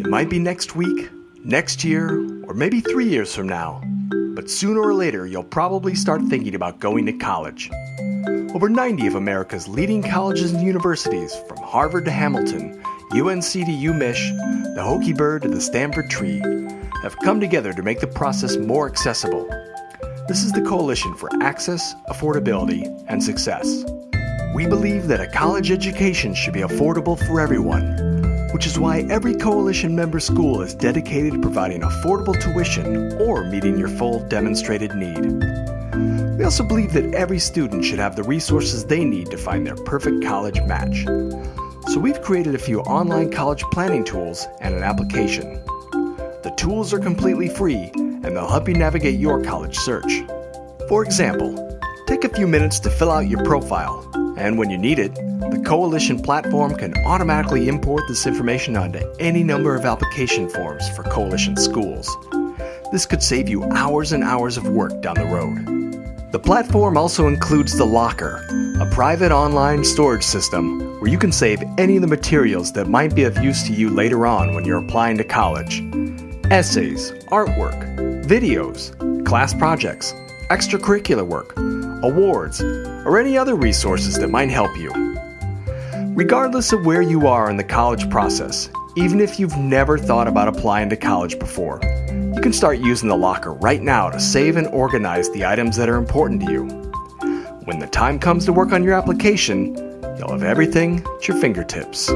It might be next week, next year, or maybe three years from now. But sooner or later, you'll probably start thinking about going to college. Over 90 of America's leading colleges and universities, from Harvard to Hamilton, UNC to UMich, the Hokie Bird to the Stanford Tree, have come together to make the process more accessible. This is the Coalition for Access, Affordability, and Success. We believe that a college education should be affordable for everyone which is why every Coalition member school is dedicated to providing affordable tuition or meeting your full demonstrated need. We also believe that every student should have the resources they need to find their perfect college match. So we've created a few online college planning tools and an application. The tools are completely free and they'll help you navigate your college search. For example, take a few minutes to fill out your profile, and when you need it, the Coalition platform can automatically import this information onto any number of application forms for Coalition schools. This could save you hours and hours of work down the road. The platform also includes the Locker, a private online storage system where you can save any of the materials that might be of use to you later on when you're applying to college. Essays, artwork, videos, class projects, extracurricular work, awards, or any other resources that might help you. Regardless of where you are in the college process, even if you've never thought about applying to college before, you can start using the locker right now to save and organize the items that are important to you. When the time comes to work on your application, you'll have everything at your fingertips.